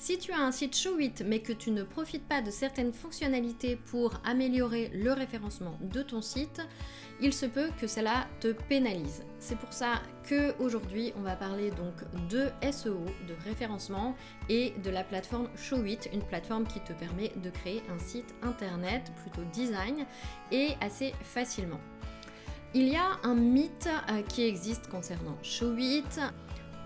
Si tu as un site Show 8 mais que tu ne profites pas de certaines fonctionnalités pour améliorer le référencement de ton site, il se peut que cela te pénalise. C'est pour ça que aujourd'hui on va parler donc de SEO, de référencement et de la plateforme Show8, une plateforme qui te permet de créer un site internet plutôt design et assez facilement. Il y a un mythe euh, qui existe concernant Show8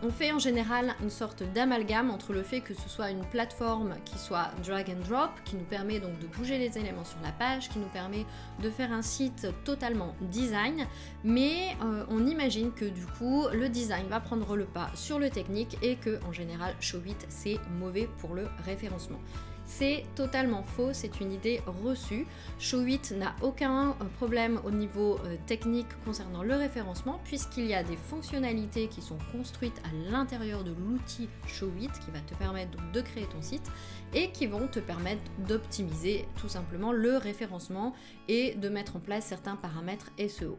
on fait en général une sorte d'amalgame entre le fait que ce soit une plateforme qui soit drag and drop, qui nous permet donc de bouger les éléments sur la page, qui nous permet de faire un site totalement design, mais euh, on imagine que du coup le design va prendre le pas sur le technique et que en général Show8 c'est mauvais pour le référencement. C'est totalement faux, c'est une idée reçue. Show8 n'a aucun euh, problème au niveau euh, technique concernant le référencement puisqu'il y a des fonctionnalités qui sont construites à l'intérieur de l'outil Show8 qui va te permettre de créer ton site et qui vont te permettre d'optimiser tout simplement le référencement et de mettre en place certains paramètres SEO.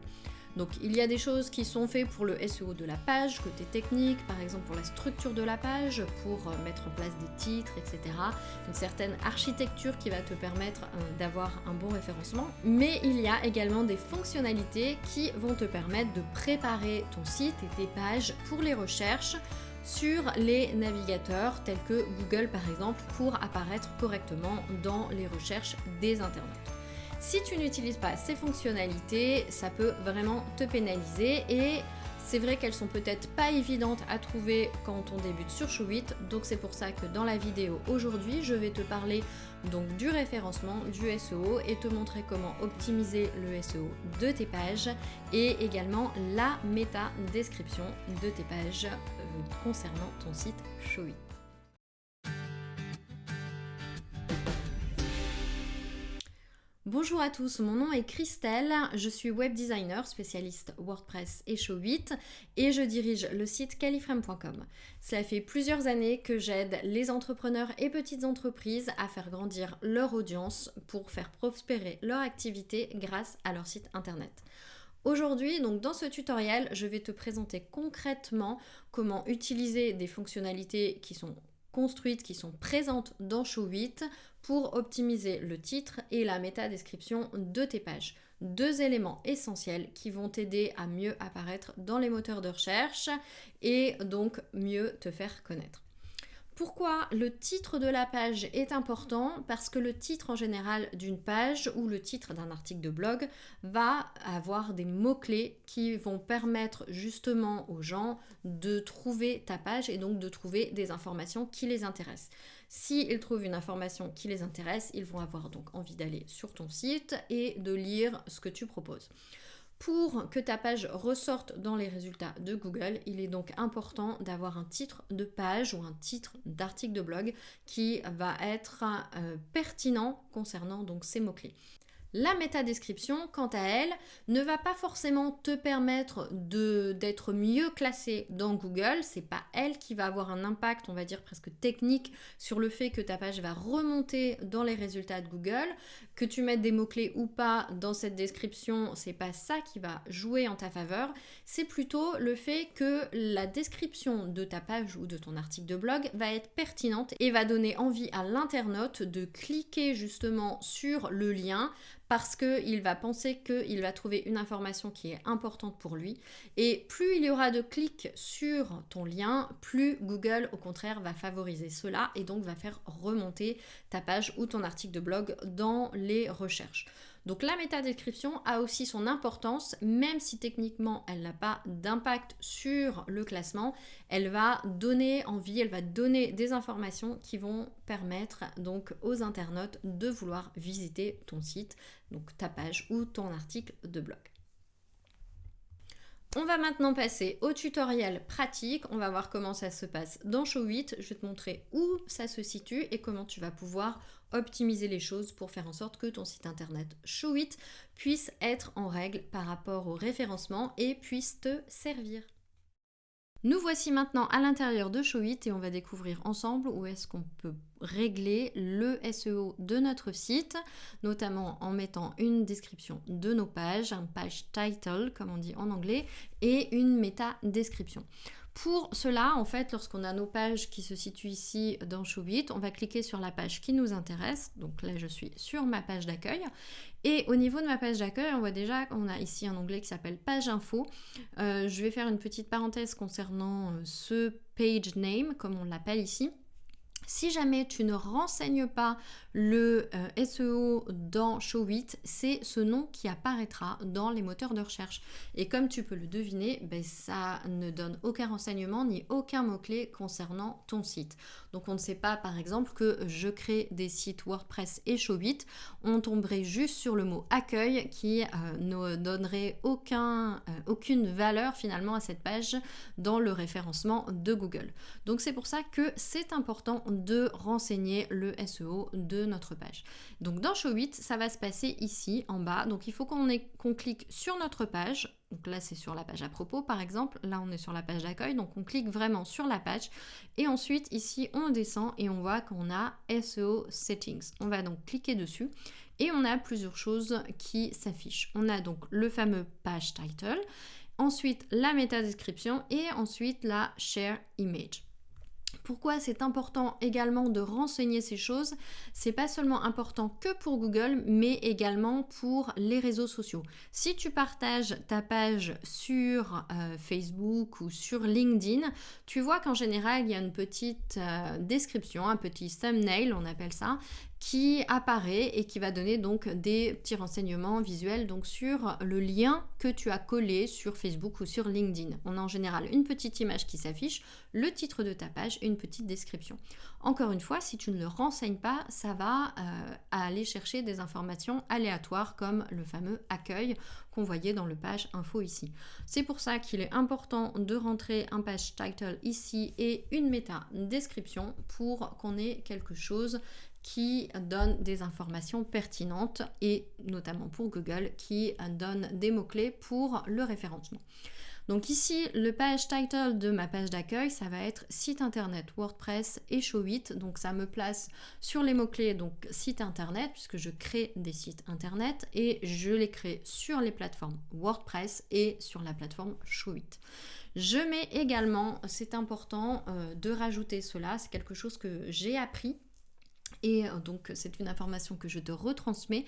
Donc il y a des choses qui sont faites pour le SEO de la page, côté technique, par exemple pour la structure de la page, pour euh, mettre en place des titres, etc. Une certaine architecture qui va te permettre euh, d'avoir un bon référencement. Mais il y a également des fonctionnalités qui vont te permettre de préparer ton site et tes pages pour les recherches sur les navigateurs tels que Google par exemple pour apparaître correctement dans les recherches des internautes. Si tu n'utilises pas ces fonctionnalités, ça peut vraiment te pénaliser et c'est vrai qu'elles sont peut-être pas évidentes à trouver quand on débute sur Show8, donc c'est pour ça que dans la vidéo aujourd'hui, je vais te parler du référencement, du SEO et te montrer comment optimiser le SEO de tes pages et également la méta description de tes pages euh, concernant ton site Show8. Bonjour à tous, mon nom est Christelle, je suis web designer spécialiste WordPress et Show8 et je dirige le site califrame.com. Cela fait plusieurs années que j'aide les entrepreneurs et petites entreprises à faire grandir leur audience pour faire prospérer leur activité grâce à leur site internet. Aujourd'hui, donc dans ce tutoriel, je vais te présenter concrètement comment utiliser des fonctionnalités qui sont construites, qui sont présentes dans Show8 pour optimiser le titre et la métadescription de tes pages. Deux éléments essentiels qui vont t'aider à mieux apparaître dans les moteurs de recherche et donc mieux te faire connaître. Pourquoi le titre de la page est important? Parce que le titre en général d'une page ou le titre d'un article de blog va avoir des mots-clés qui vont permettre justement aux gens de trouver ta page et donc de trouver des informations qui les intéressent. S'ils trouvent une information qui les intéresse, ils vont avoir donc envie d'aller sur ton site et de lire ce que tu proposes. Pour que ta page ressorte dans les résultats de Google, il est donc important d'avoir un titre de page ou un titre d'article de blog qui va être euh, pertinent concernant donc ces mots-clés. La métadescription, quant à elle, ne va pas forcément te permettre d'être mieux classé dans Google. C'est pas elle qui va avoir un impact, on va dire presque technique, sur le fait que ta page va remonter dans les résultats de Google. Que tu mettes des mots-clés ou pas dans cette description, c'est pas ça qui va jouer en ta faveur. C'est plutôt le fait que la description de ta page ou de ton article de blog va être pertinente et va donner envie à l'internaute de cliquer justement sur le lien parce qu'il va penser qu'il va trouver une information qui est importante pour lui. Et plus il y aura de clics sur ton lien, plus Google au contraire va favoriser cela et donc va faire remonter ta page ou ton article de blog dans les recherches. Donc la métadescription a aussi son importance, même si techniquement elle n'a pas d'impact sur le classement, elle va donner envie, elle va donner des informations qui vont permettre donc aux internautes de vouloir visiter ton site, donc ta page ou ton article de blog. On va maintenant passer au tutoriel pratique. On va voir comment ça se passe dans Show8. Je vais te montrer où ça se situe et comment tu vas pouvoir optimiser les choses pour faire en sorte que ton site internet Show8 puisse être en règle par rapport au référencement et puisse te servir. Nous voici maintenant à l'intérieur de Show8 et on va découvrir ensemble où est-ce qu'on peut régler le SEO de notre site, notamment en mettant une description de nos pages, un page title comme on dit en anglais, et une méta description. Pour cela, en fait, lorsqu'on a nos pages qui se situent ici dans Showit, on va cliquer sur la page qui nous intéresse. Donc là, je suis sur ma page d'accueil. Et au niveau de ma page d'accueil, on voit déjà qu'on a ici un onglet qui s'appelle Page Info. Euh, je vais faire une petite parenthèse concernant euh, ce page name, comme on l'appelle ici. Si jamais tu ne renseignes pas le euh, SEO dans Show8, c'est ce nom qui apparaîtra dans les moteurs de recherche. Et comme tu peux le deviner, ben, ça ne donne aucun renseignement ni aucun mot-clé concernant ton site. Donc on ne sait pas par exemple que je crée des sites WordPress et Show8, on tomberait juste sur le mot accueil qui euh, ne donnerait euh, aucune valeur finalement à cette page dans le référencement de Google. Donc c'est pour ça que c'est important renseigner le SEO de notre page. Donc dans Show 8, ça va se passer ici en bas. Donc il faut qu'on qu'on clique sur notre page. Donc là, c'est sur la page à propos, par exemple. Là, on est sur la page d'accueil. Donc on clique vraiment sur la page. Et ensuite, ici, on descend et on voit qu'on a SEO Settings. On va donc cliquer dessus. Et on a plusieurs choses qui s'affichent. On a donc le fameux page title, ensuite la méta description et ensuite la share image. Pourquoi c'est important également de renseigner ces choses? C'est pas seulement important que pour Google, mais également pour les réseaux sociaux. Si tu partages ta page sur euh, Facebook ou sur LinkedIn, tu vois qu'en général, il y a une petite euh, description, un petit thumbnail, on appelle ça, qui apparaît et qui va donner donc des petits renseignements visuels donc sur le lien que tu as collé sur Facebook ou sur LinkedIn. On a en général une petite image qui s'affiche, le titre de ta page et une petite description. Encore une fois, si tu ne le renseignes pas, ça va euh, aller chercher des informations aléatoires comme le fameux accueil qu'on voyait dans le page info ici. C'est pour ça qu'il est important de rentrer un page title ici et une méta description pour qu'on ait quelque chose qui donne des informations pertinentes et notamment pour Google qui donne des mots-clés pour le référencement. Donc ici, le page title de ma page d'accueil, ça va être site internet WordPress et Show8. Donc ça me place sur les mots-clés, donc site internet, puisque je crée des sites internet et je les crée sur les plateformes WordPress et sur la plateforme Show8. Je mets également, c'est important euh, de rajouter cela, c'est quelque chose que j'ai appris et euh, donc c'est une information que je te retransmets.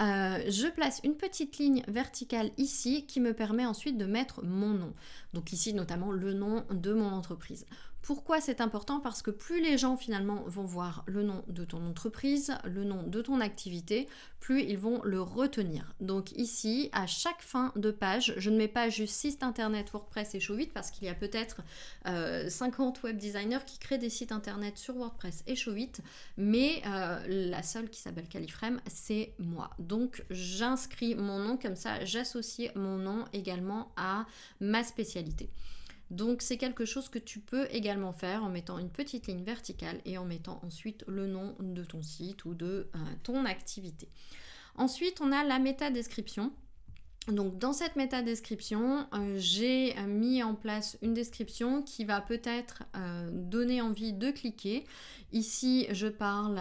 Euh, je place une petite ligne verticale ici qui me permet ensuite de mettre mon nom. Donc ici notamment le nom de mon entreprise. Pourquoi c'est important? Parce que plus les gens finalement vont voir le nom de ton entreprise, le nom de ton activité, plus ils vont le retenir. Donc ici, à chaque fin de page, je ne mets pas juste site internet WordPress et Show8 parce qu'il y a peut-être 50 euh, web designers qui créent des sites internet sur WordPress et Show8, mais euh, la seule qui s'appelle Califrame, c'est moi. Donc j'inscris mon nom comme ça, j'associe mon nom également à ma spécialité. Donc c'est quelque chose que tu peux également faire en mettant une petite ligne verticale et en mettant ensuite le nom de ton site ou de euh, ton activité. Ensuite, on a la méta description. Donc dans cette méta description, euh, j'ai euh, mis en place une description qui va peut-être euh, donner envie de cliquer. Ici, je parle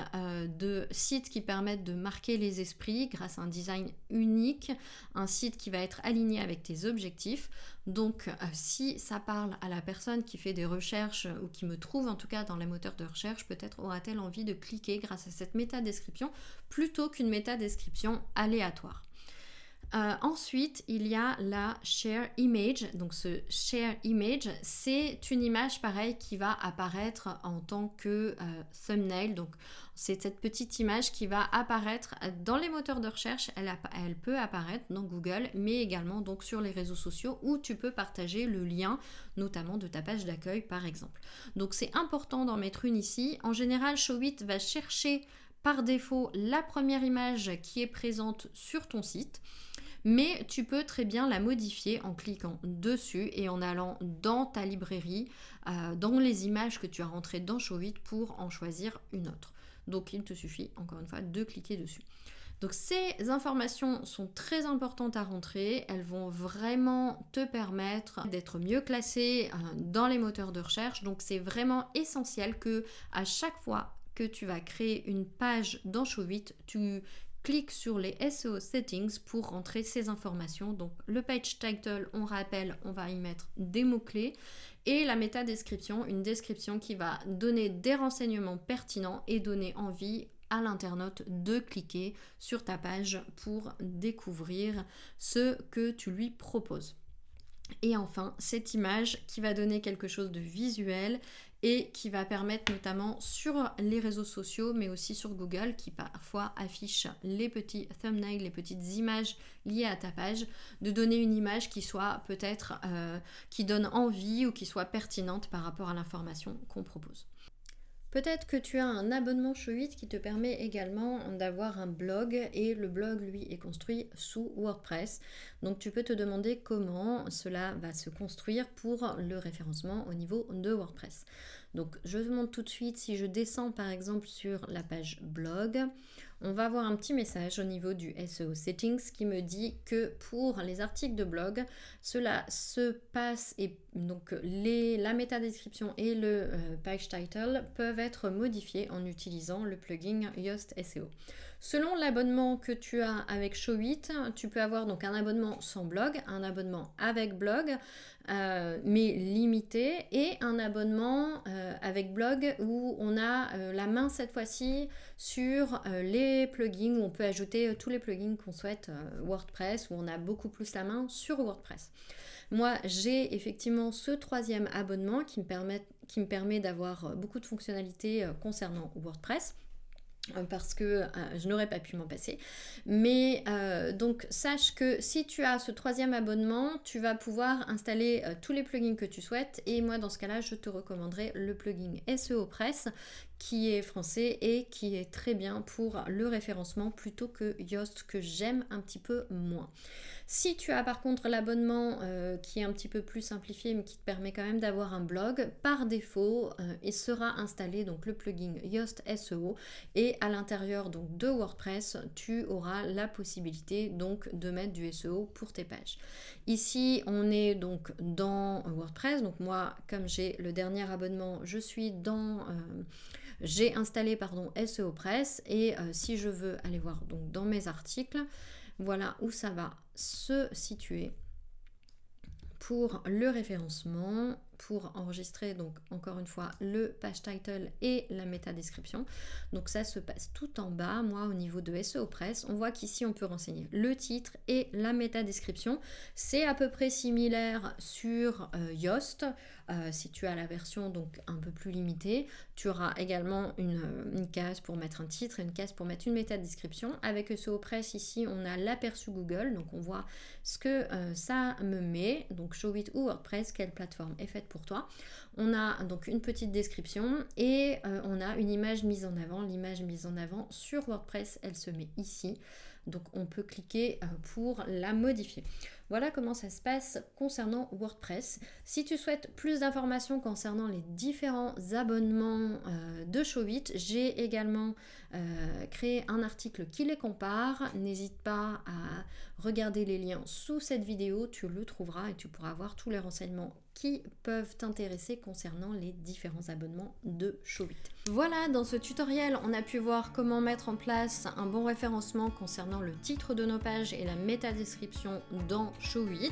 de sites qui permettent de marquer les esprits grâce à un design unique, un site qui va être aligné avec tes objectifs. Donc si ça parle à la personne qui fait des recherches ou qui me trouve en tout cas dans les moteurs de recherche, peut-être aura-t-elle envie de cliquer grâce à cette méta description plutôt qu'une méta description aléatoire. Euh, ensuite, il y a la share image. Donc ce share image, c'est une image pareille qui va apparaître en tant que euh, thumbnail. Donc c'est cette petite image qui va apparaître dans les moteurs de recherche. Elle, elle, peut apparaître dans Google, mais également donc sur les réseaux sociaux où tu peux partager le lien, notamment de ta page d'accueil par exemple. Donc c'est important d'en mettre une ici. En général, Showit va chercher par défaut la première image qui est présente sur ton site mais tu peux très bien la modifier en cliquant dessus et en allant dans ta librairie, euh, dans les images que tu as rentrées dans Showit pour en choisir une autre. Donc il te suffit encore une fois de cliquer dessus. Donc ces informations sont très importantes à rentrer, elles vont vraiment te permettre d'être mieux classé euh, dans les moteurs de recherche. Donc c'est vraiment essentiel que à chaque fois que tu vas créer une page dans Showit, tu clique sur les SEO settings pour rentrer ces informations. Donc le page title, on rappelle, on va y mettre des mots-clés et la méta description, une description qui va donner des renseignements pertinents et donner envie à l'internaute de cliquer sur ta page pour découvrir ce que tu lui proposes. Et enfin, cette image qui va donner quelque chose de visuel et qui va permettre notamment sur les réseaux sociaux mais aussi sur Google qui parfois affiche les petits thumbnails, les petites images liées à ta page, de donner une image qui soit peut-être euh, qui donne envie ou qui soit pertinente par rapport à l'information qu'on propose. Peut-être que tu as un abonnement Show8 qui te permet également d'avoir un blog et le blog lui est construit sous WordPress. Donc tu peux te demander comment cela va se construire pour le référencement au niveau de WordPress. Donc je te montre tout de suite si je descends par exemple sur la page blog on va avoir un petit message au niveau du SEO Settings qui me dit que pour les articles de blog, cela se passe et donc les, la métadescription et le euh, page title peuvent être modifiés en utilisant le plugin Yoast SEO. Selon l'abonnement que tu as avec Show8, tu peux avoir donc un abonnement sans blog, un abonnement avec blog, euh, mais limité, et un abonnement euh, avec blog où on a euh, la main cette fois-ci sur les plugins, où on peut ajouter tous les plugins qu'on souhaite WordPress, où on a beaucoup plus la main sur WordPress. Moi, j'ai effectivement ce troisième abonnement qui me permet, qui me permet d'avoir beaucoup de fonctionnalités concernant WordPress. Euh, parce que euh, je n'aurais pas pu m'en passer. Mais euh, donc sache que si tu as ce troisième abonnement, tu vas pouvoir installer tous les plugins que tu souhaites et moi dans ce cas-là, je te recommanderais le plugin SEO Press qui est français et qui est très bien pour le référencement plutôt que Yoast que j'aime un petit peu moins. Si tu as par contre l'abonnement euh, qui est un petit peu plus simplifié mais qui te permet quand même d'avoir un blog, par défaut, euh, il sera installé donc le plugin Yoast SEO et à l'intérieur donc de WordPress, tu auras la possibilité donc de mettre du SEO pour tes pages. Ici, on est donc dans WordPress. Donc moi, comme j'ai le dernier abonnement, je suis dans euh, j'ai installé pardon SEO Press et si je veux aller voir donc dans mes articles, voilà où ça va se situer pour le référencement, pour enregistrer donc encore une fois le page title et la méta description. Donc ça se passe tout en bas, moi au niveau de SEO Press, on voit qu'ici on peut renseigner le titre et la méta description. C'est à peu près similaire sur euh, Yoast. Euh, si tu as la version donc un peu plus limitée, tu auras également une, case pour mettre un titre et une case pour mettre une méta description. Avec SEO Press ici, on a l'aperçu Google, donc on voit ce que euh, ça me met, donc Showit ou WordPress, quelle plateforme est faite pour toi. On a donc une petite description et euh, on a une image mise en avant. L'image mise en avant sur WordPress, elle se met ici. Donc on peut cliquer pour la modifier. Voilà comment ça se passe concernant WordPress. Si tu souhaites plus d'informations concernant les différents abonnements euh, de Showit, j'ai également euh, créé un article qui les compare. N'hésite pas à regarder les liens sous cette vidéo, tu le trouveras et tu pourras voir tous les renseignements qui peuvent t'intéresser concernant les différents abonnements de Showit. Voilà, dans ce tutoriel, on a pu voir comment mettre en place un bon référencement concernant le titre de nos pages et la métadescription dans Show8.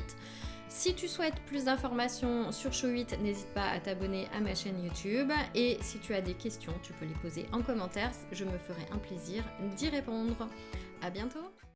Si tu souhaites plus d'informations sur Show8, n'hésite pas à t'abonner à ma chaîne YouTube. Et si tu as des questions, tu peux les poser en commentaire. Je me ferai un plaisir d'y répondre. À bientôt